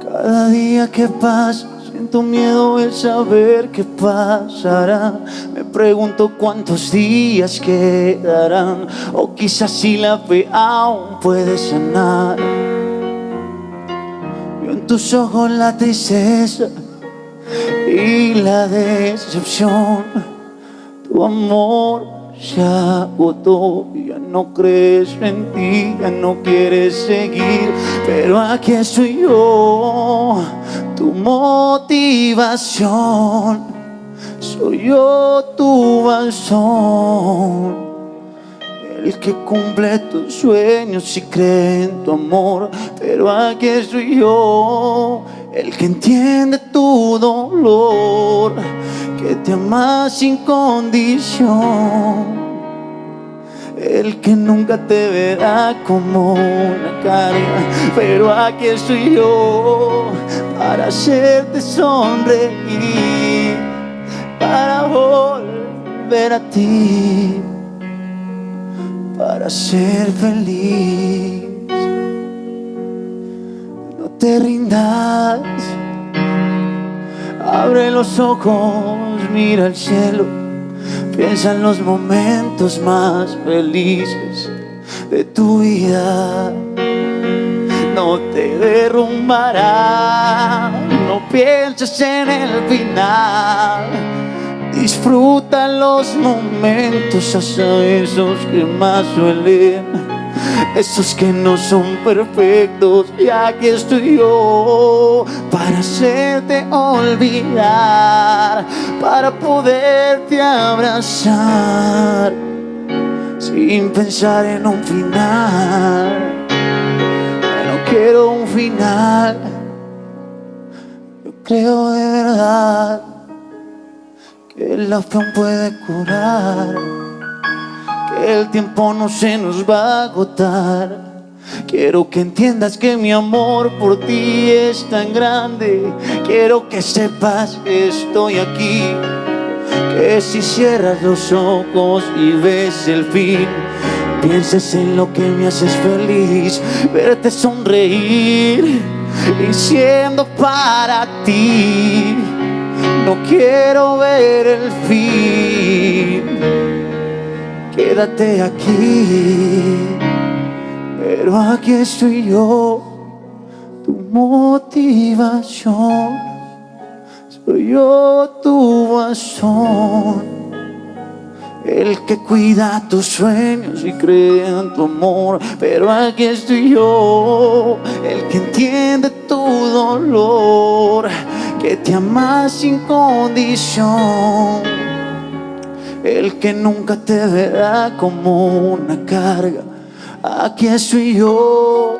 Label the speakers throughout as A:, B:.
A: Cada día que pasa siento miedo de saber qué pasará. Me pregunto cuántos días quedarán o quizás si la fe aún puede sanar. Veo en tus ojos la tristeza y la decepción. Tu amor se agotó, ya no crees en ti, ya no quieres seguir, pero aquí estoy yo, tu motivación, soy yo tu balsón, el que cumple tus sueños y cree en tu amor, pero aquí estoy yo, el que entiende tu dolor, que te ama sin condición. El que nunca te verá como una carga, pero aquí estoy yo para hacerte sonreír, para volver a ti, para ser feliz. Te rindas, abre los ojos, mira al cielo. Piensa en los momentos más felices de tu vida. No te derrumbará, no pienses en el final. Disfruta los momentos, hasta esos que más suelen esos que no son perfectos. Y aquí estoy yo para hacerte olvidar, para poderte abrazar sin pensar en un final. No quiero un final, yo creo de verdad que la fe puede curar el tiempo no se nos va a agotar. Quiero que entiendas que mi amor por ti es tan grande. Quiero que sepas que estoy aquí. Que si cierras los ojos y ves el fin, pienses en lo que me haces feliz. Verte sonreír y siendo para ti. No quiero ver el fin quédate aquí, pero aquí estoy yo, tu motivación, soy yo tu bastón, el que cuida tus sueños y cree en tu amor, pero aquí estoy yo, el que entiende tu dolor, que te ama sin condición el que nunca te verá como una carga. Aquí estoy yo,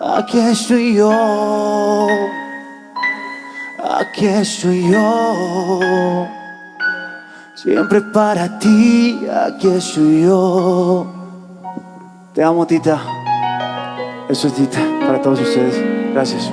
A: aquí estoy yo, aquí estoy yo. Siempre para ti, aquí estoy yo. Te amo, Tita. Eso es Tita, para todos ustedes. Gracias.